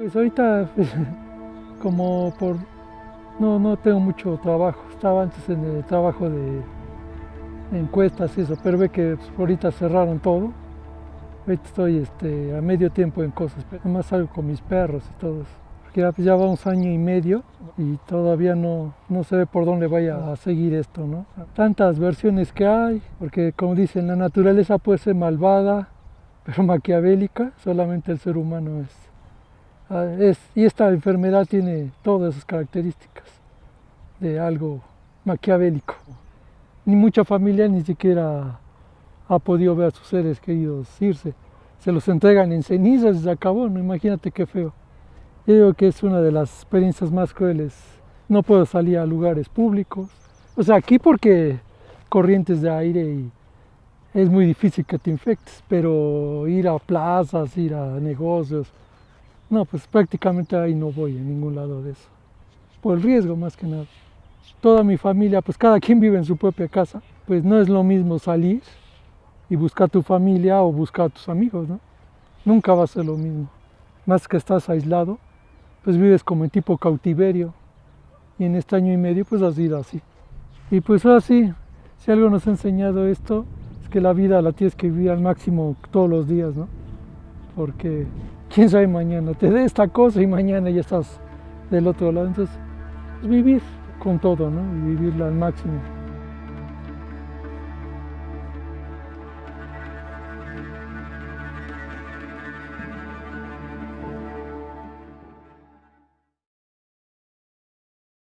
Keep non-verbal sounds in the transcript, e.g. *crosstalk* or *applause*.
Pues ahorita, pues, *laughs* como por... No, no tengo mucho trabajo. Estaba antes en el trabajo de encuestas y eso, pero ve que pues, ahorita cerraron todo. Ahorita estoy este, a medio tiempo en cosas, pero más salgo con mis perros y todo eso. Porque ya, pues, ya vamos año y medio y todavía no, no se ve por dónde vaya a seguir esto, ¿no? Tantas versiones que hay, porque como dicen, la naturaleza puede ser malvada, pero maquiavélica, solamente el ser humano es Ah, y esta enfermedad tiene todas esas características de algo maquiavélico. Ni mucha familia ni siquiera ha podido ver a sus seres queridos irse. Se los entregan en cenizas y se acabó, ¿no? imagínate qué feo. Yo digo que es una de las experiencias más crueles. No puedo salir a lugares públicos. O sea, aquí porque corrientes de aire y es muy difícil que te infectes, pero ir a plazas, ir a negocios, no, pues prácticamente ahí no voy en ningún lado de eso. Por el riesgo más que nada. Toda mi familia, pues cada quien vive en su propia casa. Pues no es lo mismo salir y buscar tu familia o buscar a tus amigos, ¿no? Nunca va a ser lo mismo. Más que estás aislado, pues vives como en tipo cautiverio. Y en este año y medio pues has ido así. Y pues ahora sí, si algo nos ha enseñado esto, es que la vida la tienes que vivir al máximo todos los días, ¿no? Porque quién sabe mañana, te dé esta cosa y mañana ya estás del otro lado. Entonces, vivir con todo, ¿no? Y vivirla al máximo.